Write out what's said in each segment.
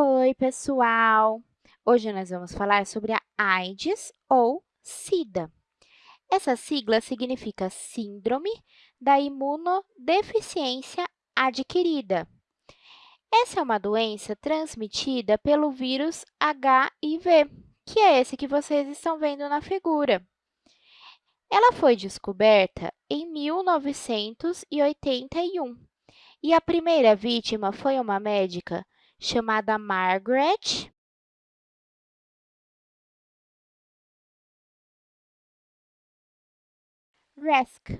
Oi, pessoal! Hoje nós vamos falar sobre a AIDS ou SIDA. Essa sigla significa Síndrome da Imunodeficiência Adquirida. Essa é uma doença transmitida pelo vírus HIV, que é esse que vocês estão vendo na figura. Ela foi descoberta em 1981 e a primeira vítima foi uma médica chamada Margaret Rask.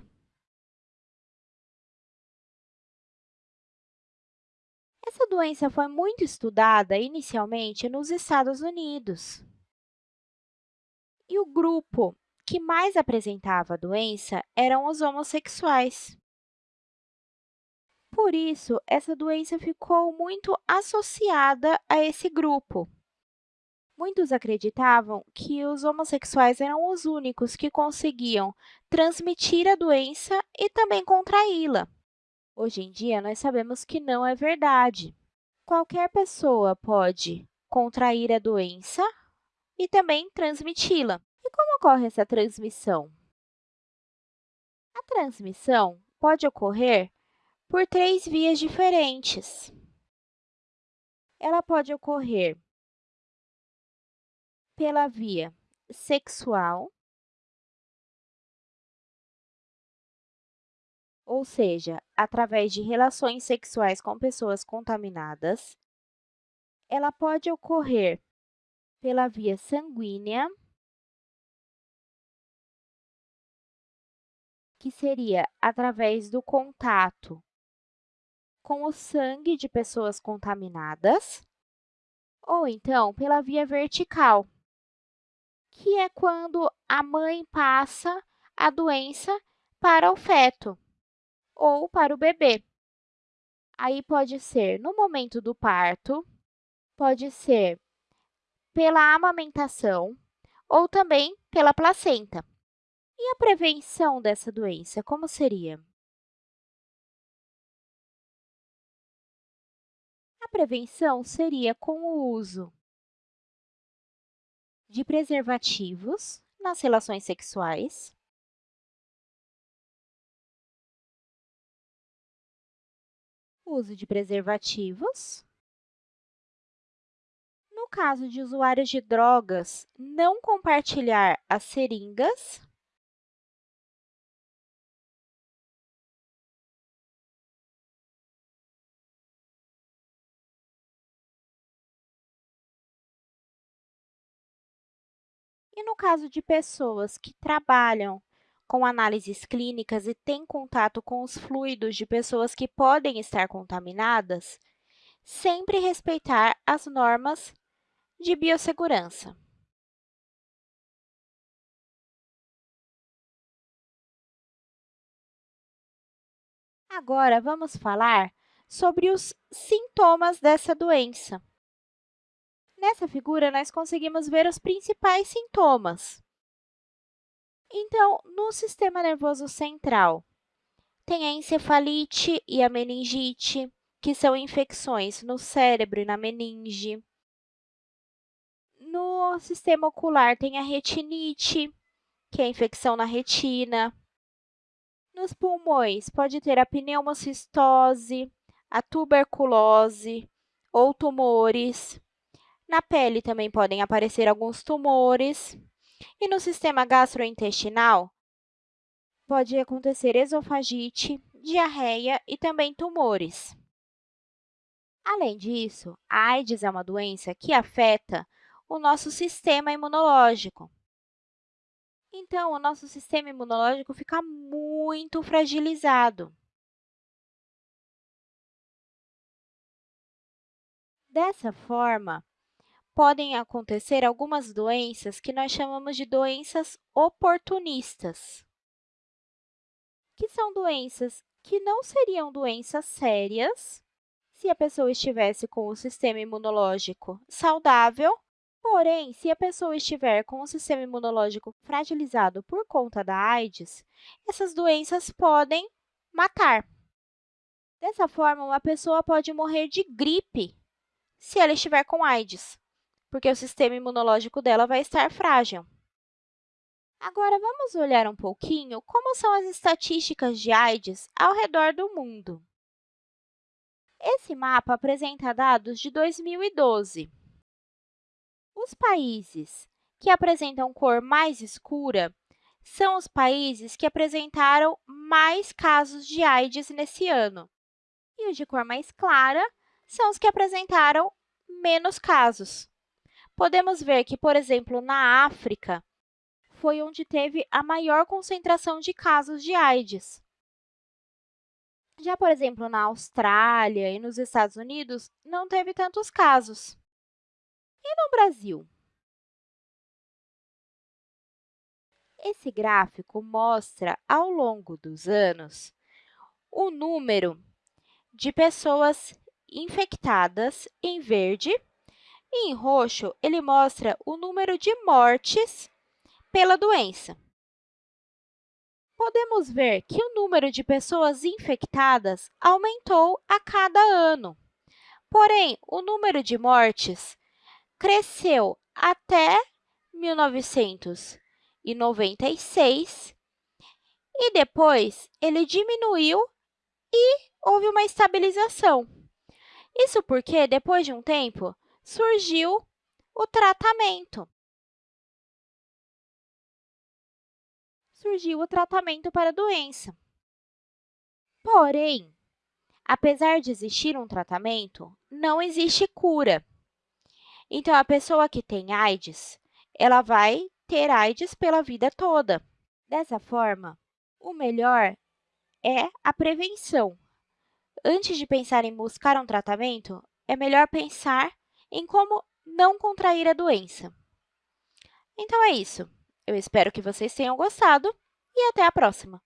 Essa doença foi muito estudada inicialmente nos Estados Unidos. E o grupo que mais apresentava a doença eram os homossexuais. Por isso, essa doença ficou muito associada a esse grupo. Muitos acreditavam que os homossexuais eram os únicos que conseguiam transmitir a doença e também contraí-la. Hoje em dia, nós sabemos que não é verdade. Qualquer pessoa pode contrair a doença e também transmiti-la. E como ocorre essa transmissão? A transmissão pode ocorrer por três vias diferentes. Ela pode ocorrer pela via sexual, ou seja, através de relações sexuais com pessoas contaminadas. Ela pode ocorrer pela via sanguínea, que seria através do contato com o sangue de pessoas contaminadas, ou então pela via vertical, que é quando a mãe passa a doença para o feto ou para o bebê. Aí pode ser no momento do parto, pode ser pela amamentação ou também pela placenta. E a prevenção dessa doença, como seria? A prevenção seria com o uso de preservativos nas relações sexuais, uso de preservativos. No caso de usuários de drogas, não compartilhar as seringas E no caso de pessoas que trabalham com análises clínicas e têm contato com os fluidos de pessoas que podem estar contaminadas, sempre respeitar as normas de biossegurança. Agora, vamos falar sobre os sintomas dessa doença. Nessa figura, nós conseguimos ver os principais sintomas. Então, no sistema nervoso central, tem a encefalite e a meningite, que são infecções no cérebro e na meninge. No sistema ocular, tem a retinite, que é a infecção na retina. Nos pulmões, pode ter a pneumocistose, a tuberculose ou tumores. Na pele também podem aparecer alguns tumores. E no sistema gastrointestinal, pode acontecer esofagite, diarreia e também tumores. Além disso, a AIDS é uma doença que afeta o nosso sistema imunológico. Então, o nosso sistema imunológico fica muito fragilizado. Dessa forma, podem acontecer algumas doenças que nós chamamos de doenças oportunistas, que são doenças que não seriam doenças sérias se a pessoa estivesse com o sistema imunológico saudável, porém, se a pessoa estiver com o sistema imunológico fragilizado por conta da AIDS, essas doenças podem matar. Dessa forma, uma pessoa pode morrer de gripe se ela estiver com AIDS, porque o sistema imunológico dela vai estar frágil. Agora, vamos olhar um pouquinho como são as estatísticas de AIDS ao redor do mundo. Esse mapa apresenta dados de 2012. Os países que apresentam cor mais escura são os países que apresentaram mais casos de AIDS nesse ano. E os de cor mais clara são os que apresentaram menos casos. Podemos ver que, por exemplo, na África, foi onde teve a maior concentração de casos de AIDS. Já, por exemplo, na Austrália e nos Estados Unidos, não teve tantos casos. E no Brasil? Esse gráfico mostra, ao longo dos anos, o número de pessoas infectadas em verde e em roxo ele mostra o número de mortes pela doença. Podemos ver que o número de pessoas infectadas aumentou a cada ano. Porém, o número de mortes cresceu até 1900 e 96, e depois ele diminuiu e houve uma estabilização. Isso porque, depois de um tempo, surgiu o tratamento. Surgiu o tratamento para a doença. Porém, apesar de existir um tratamento, não existe cura. Então, a pessoa que tem AIDS, ela vai ter AIDS pela vida toda. Dessa forma, o melhor é a prevenção. Antes de pensar em buscar um tratamento, é melhor pensar em como não contrair a doença. Então, é isso. Eu espero que vocês tenham gostado e até a próxima!